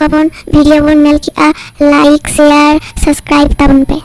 को वीडियो बन मिल like share subscribe तब पे